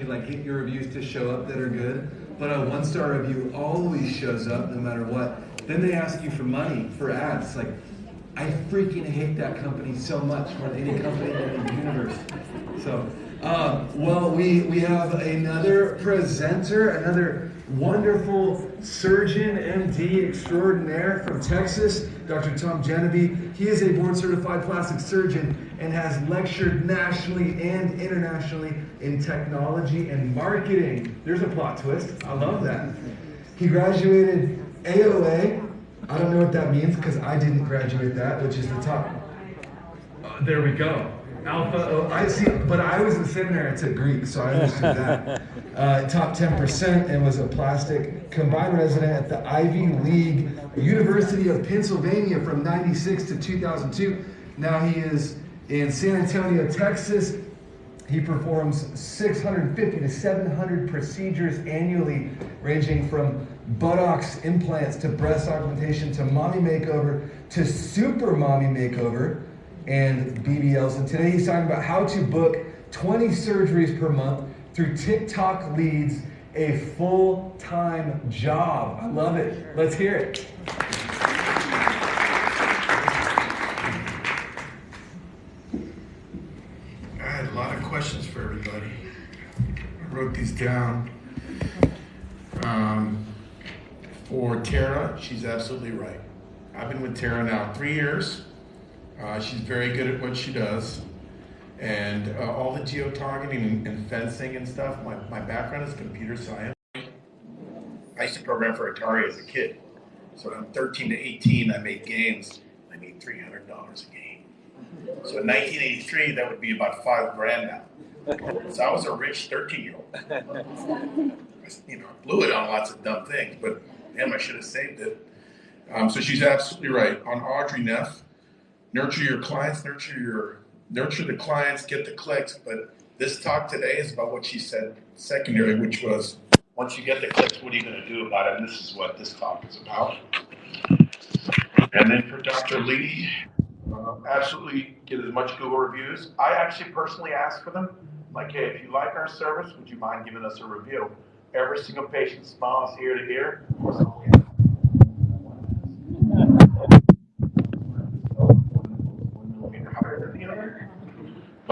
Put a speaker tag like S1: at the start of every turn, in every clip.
S1: like get your reviews to show up that are good, but a one star review always shows up no matter what. Then they ask you for money for ads. Like, I freaking hate that company so much more than any company in the universe. So, um, well, we we have another presenter, another wonderful surgeon, MD extraordinaire from Texas, Dr. Tom Genevieve. He is a board certified plastic surgeon and has lectured nationally and internationally in technology and marketing. There's a plot twist. I love that. He graduated AOA. I don't know what that means because I didn't graduate that, which is the top. Uh, there we go. Alpha, oh, I see, but I was in seminary, I took Greek, so I understood that. Uh, top 10% and was a plastic combined resident at the Ivy League University of Pennsylvania from 96 to 2002. Now he is in San Antonio, Texas. He performs 650 to 700 procedures annually, ranging from buttocks implants to breast augmentation to mommy makeover to super mommy makeover and BBLs. And today he's talking about how to book 20 surgeries per month through TikTok leads, a full time job. I love it. Let's hear it.
S2: I had a lot of questions for everybody. I wrote these down. Um, for Tara, she's absolutely right. I've been with Tara now three years. Uh, she's very good at what she does. And uh, all the geo-targeting and, and, fencing and stuff, my, my background is computer science. I used to program for Atari as a kid. So when I'm 13 to 18, I made games. I made $300 a game. So in 1983, that would be about five grand now. So I was a rich 13 year old. You know, I blew it on lots of dumb things, but damn, I should have saved it. Um, so she's absolutely right. On Audrey Neff, nurture your clients, nurture your nurture the clients, get the clicks. But this talk today is about what she said secondary, which was once you get the clicks, what are you going to do about it? And this is what this talk is about. And then for Dr. Lee, uh, absolutely get as much Google reviews. I actually personally ask for them. Like, hey, if you like our service, would you mind giving us a review? Every single patient smiles ear to ear.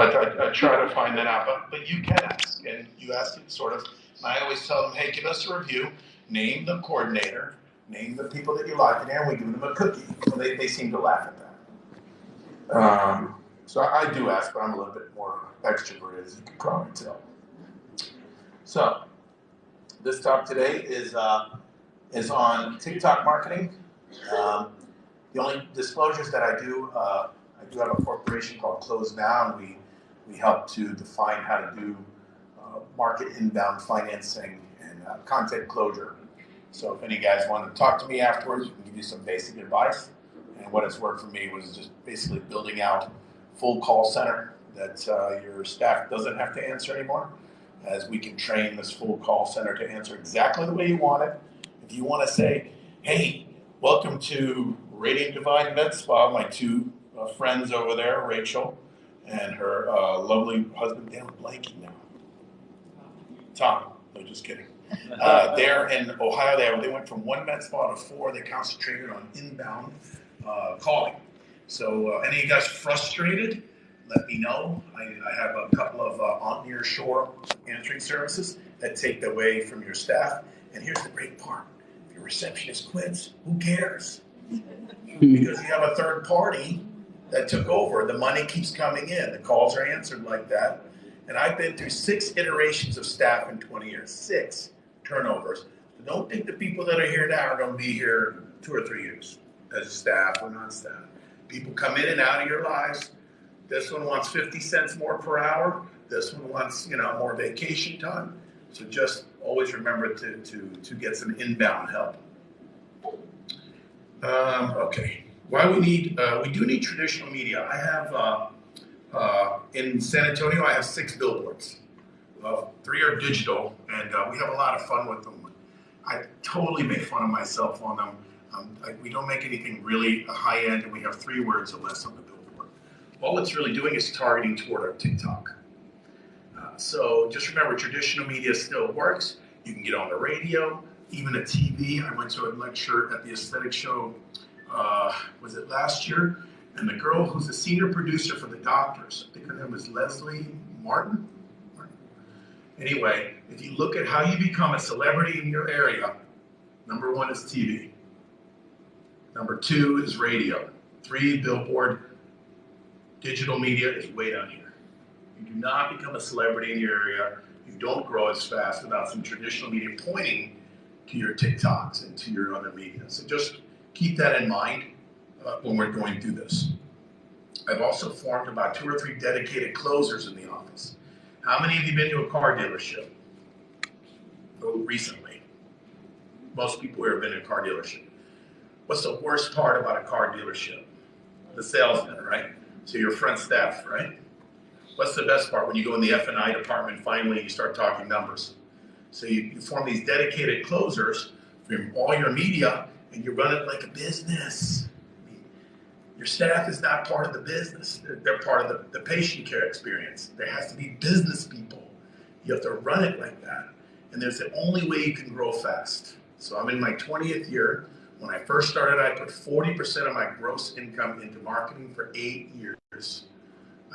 S2: But I, I, try to find that out. But, but you can ask, and you ask it sort of. I always tell them, hey, give us a review, name the coordinator, name the people that you like, and we give them a cookie. So they, they seem to laugh at that. Um, so I, I do ask, but I'm a little bit more extroverted, as you can probably tell. So this talk today is uh, is on TikTok marketing. Um, the only disclosures that I do, uh, I do have a corporation called Close Now, and we we help to define how to do uh, market inbound financing and uh, content closure. So if any guys want to talk to me afterwards, we can give you some basic advice. And what has worked for me was just basically building out full call center that uh, your staff doesn't have to answer anymore, as we can train this full call center to answer exactly the way you want it. If you want to say, "Hey, welcome to Radiant Divine Med Spa," my two uh, friends over there, Rachel and her uh, lovely husband, Dan blanking now. Tom, no, just kidding. Uh, there in Ohio, they, they went from one med spa to four. They concentrated on inbound uh, calling. So, uh, any of you guys frustrated? Let me know. I, I have a couple of uh, on near shore answering services that take away from your staff. And here's the great part: if your receptionist quits, who cares? because you have a third party that took over. The money keeps coming in. The calls are answered like that. And I've been through six iterations of staff in 20 years, six turnovers. Don't think the people that are here now are going to be here two or three years as staff or non-staff. People come in and out of your lives. This one wants 50 cents more per hour. This one wants, you know, more vacation time. So just always remember to, to, to get some inbound help. Um, okay why we need, uh, we do need traditional media. I have, uh, uh, in San Antonio, I have six billboards. three are digital, and uh, we have a lot of fun with them. I totally make fun of myself on them. Um, I, we don't make anything really high end, and we have three words or less on the billboard. All it's really doing is targeting toward our TikTok. Uh, so just remember, traditional media still works. You can get on the radio, even a TV. I went to a lecture at the aesthetic show, uh, was it last year? And the girl who's the senior producer for the doctors, I think her name was Leslie Martin. Anyway, if you look at how you become a celebrity in your area, number one is TV. Number two is radio. Three, billboard. Digital media is way down here. You do not become a celebrity in your area. You don't grow as fast without some traditional media pointing to your TikToks and to your other media. So just keep that in mind uh, when we're going through this. I've also formed about two or three dedicated closers in the office. How many of you been to a car dealership? Oh, recently. Most people here have been in a car dealership. What's the worst part about a car dealership? The salesman, right? So your front staff, right? What's the best part when you go in the F and I department? Finally, you start talking numbers. So you, you form these dedicated closers from all your media, and you run it like a business. Your staff is not part of the business. They're, part of the, the patient care experience. There has to be business people. You have to run it like that. And there's the only way you can grow fast. So I'm in my 20th year. When I first started, I put 40% of my gross income into marketing for eight years.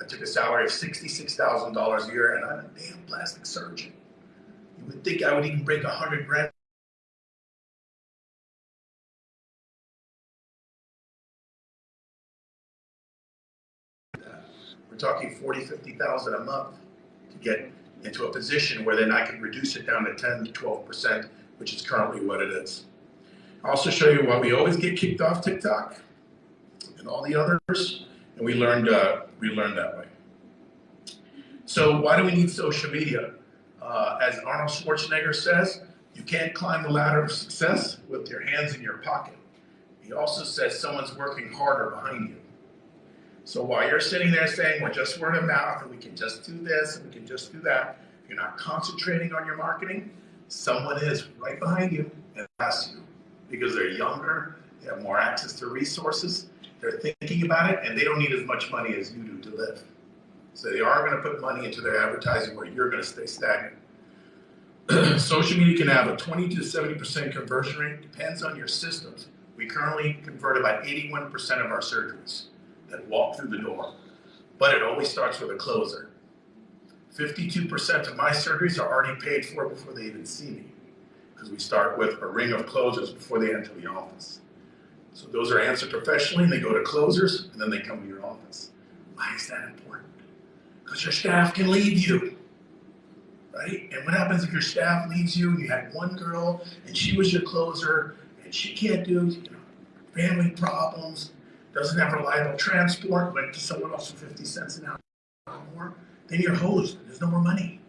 S2: I took a salary of $66,000 a year, and I'm a damn plastic surgeon. You would think I would even break 100 grand We're talking 40, 50,000 a month to get into a position where then I can reduce it down to 10 to 12%, which is currently what it is. I'll also show you why we always get kicked off TikTok and all the others, and we learned, uh, we learned that way. So why do we need social media? Uh, as Arnold Schwarzenegger says, you can't climb the ladder of success with your hands in your pocket. He also says someone's working harder behind you. So while you're sitting there saying, well, just word of mouth, and we can just do this, and we can just do that, you're not concentrating on your marketing, someone is right behind you and asks you because they're younger, they have more access to resources, they're thinking about it, and they don't need as much money as you do to live. So they are going to put money into their advertising where you're going to stay stagnant. Social media can have a 20 to 70% conversion rate, depends on your systems. We currently convert about 81% of our surgeries that walk through the door. But it always starts with a closer. 52% of my surgeries are already paid for before they even see me, because we start with a ring of closers before they enter the office. So those are answered professionally, and they go to closers, and then they come to your office. Why is that important? Because your staff can leave you, right? And what happens if your staff leaves you and you had one girl and she was your closer and she can't do you know, family problems, doesn't have reliable transport, went to someone else for 50 cents an hour more, then you're hosed. There's no more money.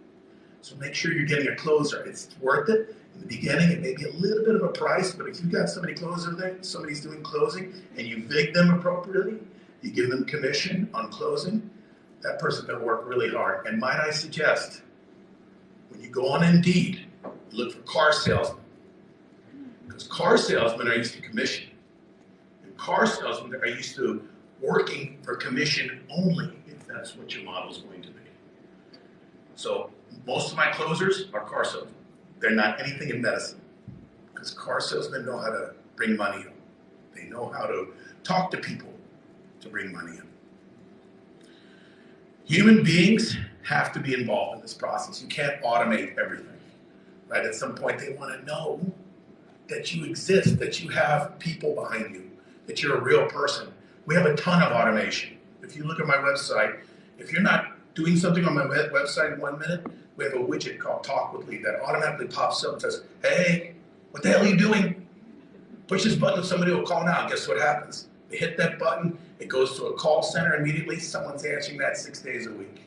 S2: So make sure you're getting a closer. It's worth it. In the beginning, it may be a little bit of a price, but if you've got somebody closer there, somebody's doing closing, and you vig them appropriately, you give them commission on closing, that person's gonna work really hard. And might I suggest, when you go on Indeed, look for car salesmen. Because car salesmen are used to commission car salesmen are used to working for commission only, if that's what your model is going to be. So most of my closers are car salesmen. They're not anything in medicine because car salesmen know how to bring money in. They know how to talk to people to bring money in. Human beings have to be involved in this process. You can't automate everything, right? At some point, they want to know that you exist, that you have people behind you, that you're a real person. We have a ton of automation. If you look at my website, if you're not doing something on my website in one minute, we have a widget called Talk with Lee that automatically pops up and says, hey, what the hell are you doing? Push this button, and somebody will call now. Guess what happens? They hit that button, it goes to a call center immediately. Someone's answering that six days a week.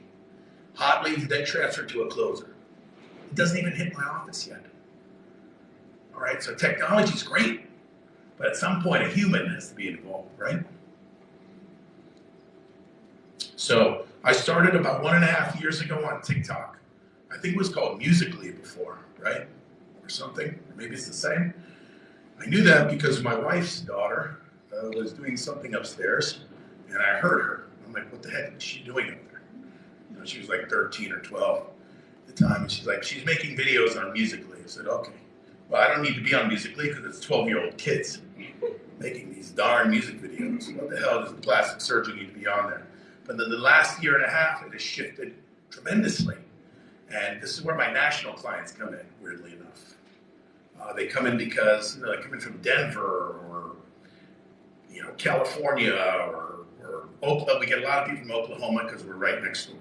S2: Hot leads then transferred to a closer. It doesn't even hit my office yet. All right, so technology is great. But at some point, a human has to be involved, right? So I started about one and a half years ago on TikTok. I think it was called Musical.ly before, right? Or something. Maybe it's the same. I knew that because my wife's daughter uh, was doing something upstairs, and I heard her. I'm like, what the heck is she doing up there? You know, she was like 13 or 12. at the time, and she's like, she's making videos on Musical.ly. I said, okay. Well, I don't need to be on Musical.ly because it's 12 year old kids making these darn music videos. What the hell does the plastic surgeon need to be on there? But then the last year and a half, it has shifted tremendously. And this is where my national clients come in, weirdly enough. Uh, they come in because you know, they come in from Denver or you know California or, or Oklahoma. We get a lot of people from Oklahoma because we're right next door.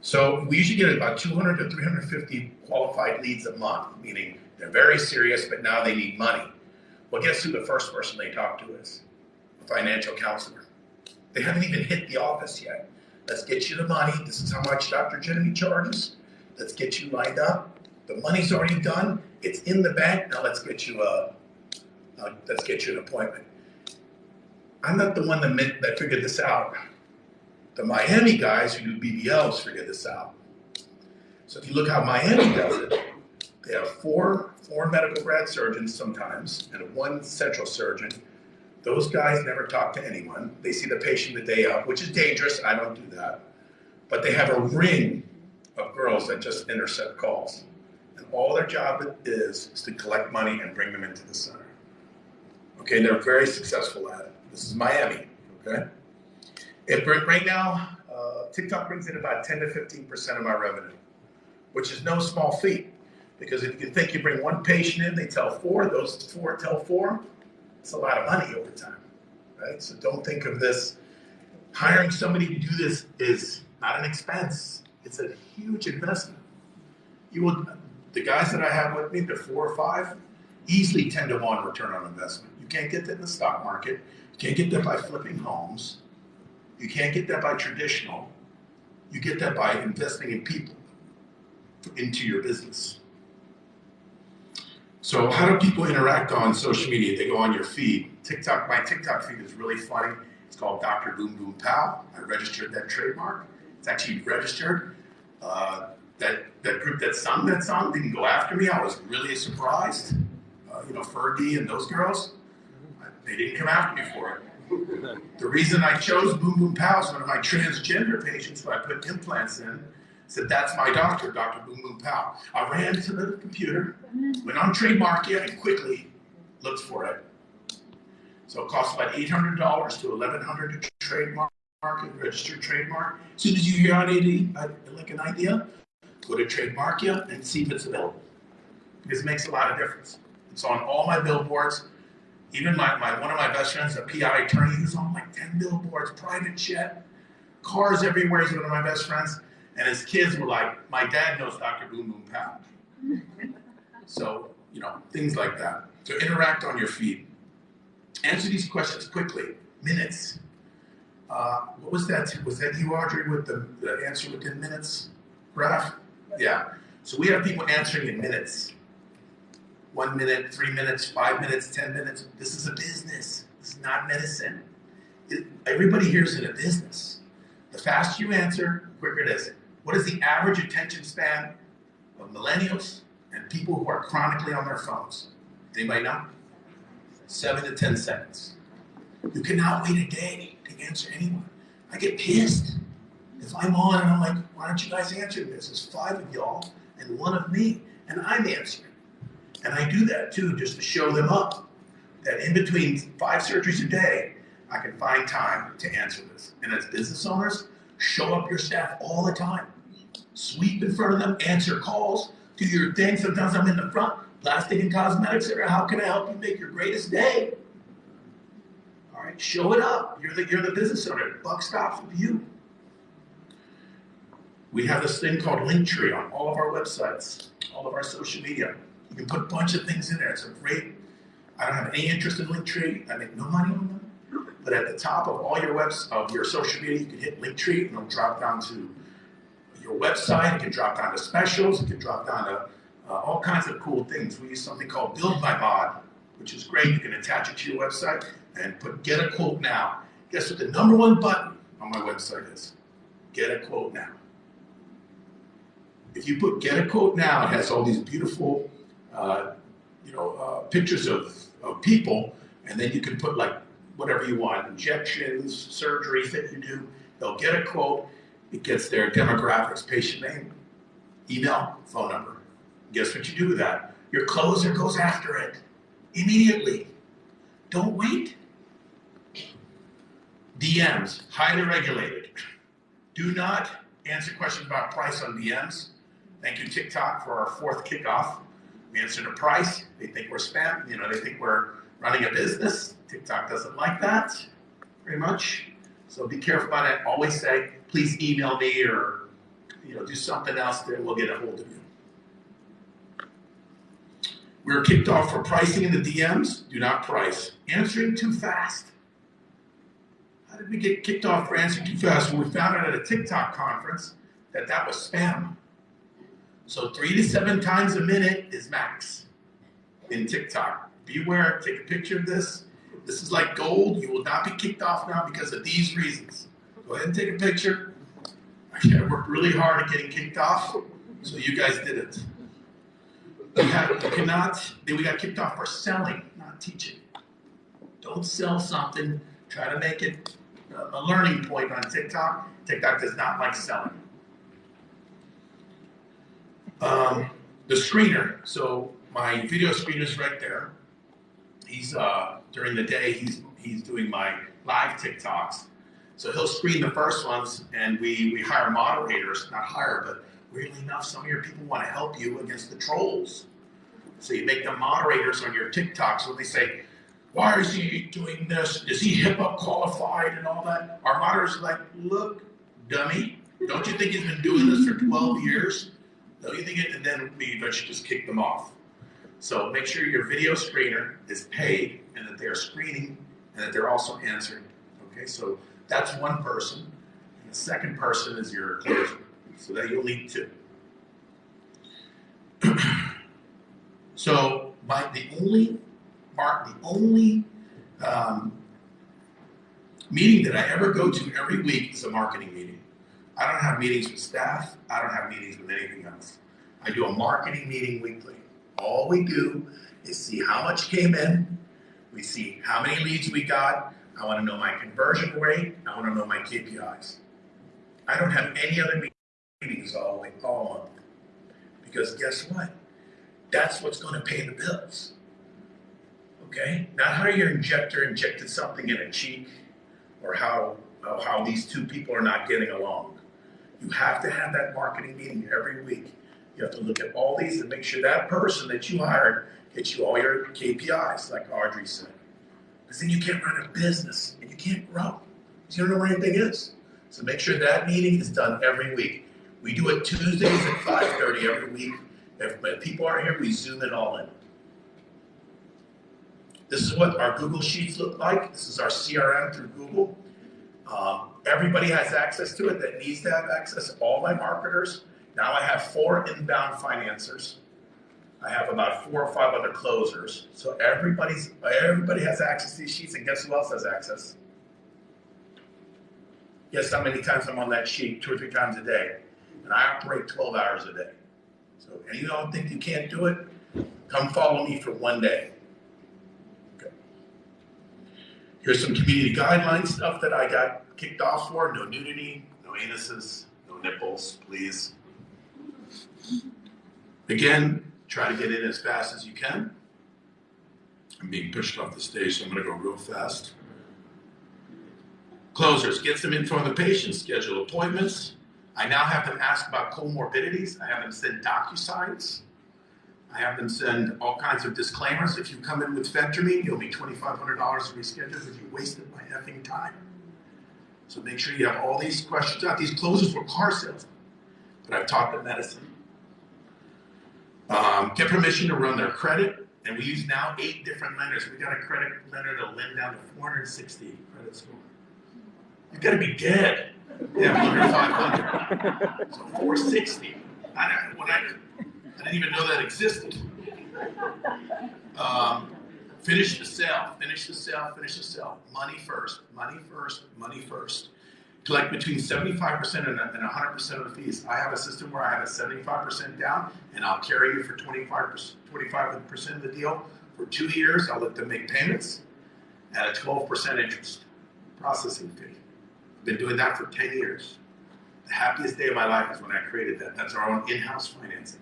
S2: So we usually get about 200 to 350 qualified leads a month, meaning they're very serious, but now they need money. Well, guess who the first person they talk to is? A financial counselor. They haven't even hit the office yet. Let's get you the money. This is how much Dr. Genevieve charges. Let's get you lined up. The money's already done. It's in the bank. Now let's get you a, uh, let's get you an appointment. I'm not the one that, that figured this out. The Miami guys who do BBLs figured this out. So if you look how Miami does it, they have four four medical grad surgeons sometimes and one central surgeon. Those guys never talk to anyone. They see the patient the day of, which is dangerous. I don't do that. But they have a ring of girls that just intercept calls. And all their job is is to collect money and bring them into the center. Okay, they're very successful at it. This is Miami, okay? If right now, uh, TikTok brings in about 10 to 15% of my revenue, which is no small feat. Because if you think you bring one patient in, they tell four, those four tell four, it's a lot of money over time, right? So don't think of this, hiring somebody to do this is not an expense. It's a huge investment. You will, the guys that I have with me, the four or five, easily 10 to 1 return on investment. You can't get that in the stock market. You can't get that by flipping homes. You can't get that by traditional. You get that by investing in people into your business. So how do people interact on social media? They go on your feed. TikTok, my TikTok feed is really funny. It's called Dr. Boom Boom Pow. I registered that trademark. It's actually registered. Uh, that, that group that sung that song didn't go after me. I was really surprised. Uh, you know, Fergie and those girls, they didn't come after me for it. The reason I chose Boom Boom Pow is one of my transgender patients who I put implants in said, that's my doctor, Dr. Boom Boom Pow. I ran to the computer, went on Trademarkia, and quickly looked for it. So it costs about $800 to 1,100 to trademark and register trademark. As soon as you hear on AD, uh, like an idea, go to Trademarkia and see if it's available. Because it makes a lot of difference. It's on all my billboards. Even my, my one of my best friends, a PI attorney, who's on like 10 billboards, private jet, cars everywhere. He's one of my best friends. And his kids were like, my dad knows Dr. Boom Boom Pow. so, you know, things like that. So interact on your feed. Answer these questions quickly. Minutes. Uh, what was that? Was that you, Audrey, with the, the answer within minutes graph? Yeah. So we have people answering in minutes. One minute, three minutes, five minutes, ten minutes. This is a business. This is not medicine. It, everybody here is in a business. The faster you answer, the quicker it is. What is the average attention span of millennials and people who are chronically on their phones? Anybody know? Seven to 10 seconds. You cannot wait a day to answer anyone. I get pissed if I'm on and I'm like, why don't you guys answer this? There's five of y'all and one of me, and I'm answering. And I do that too, just to show them up that in between five surgeries a day, I can find time to answer this. And as business owners, show up your staff all the time sweep in front of them, answer calls, do your thing. Sometimes I'm in the front, plastic and cosmetic center. How can I help you make your greatest day? All right, show it up. You're the, you're the business owner. Buck stops with you. We have this thing called Linktree on all of our websites, all of our social media. You can put a bunch of things in there. It's a great, I don't have any interest in Linktree. I make no money on them. But at the top of all your webs of your social media, you can hit Linktree and it'll drop down to your website. It can drop down to specials. It can drop down to uh, all kinds of cool things. We use something called Build My Bod, which is great. You can attach it to your website and put Get a Quote Now. Guess what the number one button on my website is? Get a Quote Now. If you put Get a Quote Now, it has all these beautiful, uh, you know, uh, pictures of, of people, and then you can put like whatever you want, injections, surgeries that you do. They'll get a quote, it gets their demographics, patient name, email, phone number. Guess what you do with that? Your closer goes after it immediately. Don't wait. DMs, highly regulated. Do not answer questions about price on DMs. Thank you, TikTok, for our fourth kickoff. We answered a price. They think we're spam. You know, they think we're running a business. TikTok doesn't like that very much. So be careful about it. Always say, please email me or you know, do something else that we'll get a hold of you. We were kicked off for pricing in the DMs. Do not price. Answering too fast. How did we get kicked off for answering too fast? Well, we found out at a TikTok conference that that was spam. So three to seven times a minute is max in TikTok. Beware, take a picture of this. This is like gold. You will not be kicked off now because of these reasons. Go ahead and take a picture. Actually, I worked really hard at getting kicked off, so you guys did it. Have, you cannot, we got kicked off for selling, not teaching. Don't sell something, try to make it a learning point on TikTok. TikTok does not like selling. Um, the screener. So my video screener is right there. He's uh, during the day. He's he's doing my live TikToks. So he'll screen the first ones, and we we hire moderators. Not hire, but weirdly enough, some of your people want to help you against the trolls. So you make them moderators on your TikToks. So they say, "Why is he doing this? Is he HIPAA qualified and all that?" Our moderators are like, "Look, dummy, don't you think he's been doing this for 12 years?" Don't you think it, and then we eventually just kick them off. So make sure your video screener is paid and that they're screening and that they're also answering. Okay, so that's one person. And the second person is your closer. So that you'll need two. so my the only mark the only um, meeting that I ever go to every week is a marketing meeting. I don't have meetings with staff. I don't have meetings with anything else. I do a marketing meeting weekly. All we do is see how much came in. We see how many leads we got. I want to know my conversion rate. I want to know my KPIs. I don't have any other meetings all week, all month. Because guess what? That's what's going to pay the bills. Okay? Not how your injector injected something in a cheek or how, how these two people are not getting along. You have to have that marketing meeting every week. You have to look at all these and make sure that person that you hired gets you all your KPIs, like Audrey said. Because then you can't run a business and you can't grow. You don't know where anything is. So make sure that meeting is done every week. We do it Tuesdays at 5.30 every week. If, if people aren't here, we zoom it all in. This is what our Google Sheets look like. This is our CRM through Google. Um, everybody has access to it that needs to have access. All my marketers. Now I have four inbound financiers. I have about four or five other closers. So everybody's everybody has access to these sheets, and guess who else has access? Guess how many times I'm on that sheet? Two or three times a day. And I operate 12 hours a day. So and you don't think you can't do it? Come follow me for one day. Okay. Here's some community guidelines stuff that I got kicked off for. No nudity, no anuses, no nipples, please. Again, try to get in as fast as you can. I'm being pushed off the stage, so I'm going to go real fast. Closers, get some info on the patient, schedule appointments. I now have them ask about comorbidities. I have them send DocuSigns. I have them send all kinds of disclaimers. If you come in with phentermine, you'll be $2,500 to reschedule because you wasted my effing time. So make sure you have all these questions out. These closers were car salesmen, but I've taught them medicine. Um, get permission to run their credit, and we use now eight different lenders. We got a credit lender to lend down to 460 credit score. You got to be dead. Yeah, under 500. So 460. I when I, I didn't even know that existed. Um, finish the sale. Finish the sale. Finish the sale. Money first. Money first. Money first collect between 75% and 100% of the fees. I have a system where I have a 75% down and I'll carry you for 25%, 25% of the deal for two years. I'll let them make payments at a 12% interest processing fee. I've been doing that for 10 years. the happiest day of my life is when I created that. That's our own in-house financing.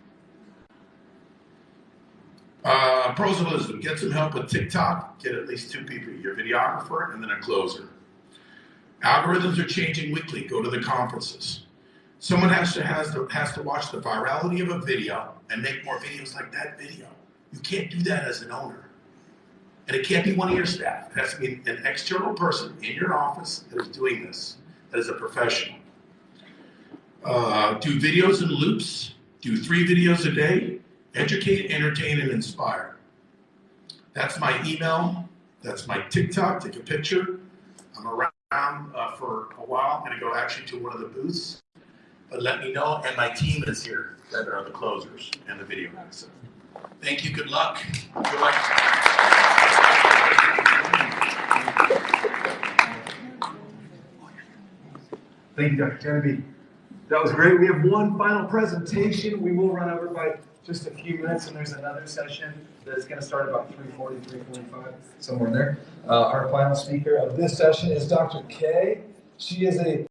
S2: Uh, pros wisdom: get some help with TikTok. Get at least two people: your videographer and then a closer. Algorithms are changing weekly. Go to the conferences. Someone has to has to has to watch the virality of a video and make more videos like that video. You can't do that as an owner, and it can't be one of your staff. It has to be an external person in your office that is doing this. That is a professional. Uh, do videos in loops. Do three videos a day. Educate, entertain, and inspire. That's my email. That's my TikTok. Take a picture. I'm around uh, for a while. I'm going to go actually to one of the booths. But let me know. And my team is here that are the closers and the video guys. So thank you. Good luck. Good luck.
S1: Thank you, Dr. Kennedy. That was great. We have one final presentation. We will run over by just a few minutes, and there's another session that's going to start about 3:40, 3:45, somewhere in there. Uh, our final speaker of this session is Dr. Kay. She is a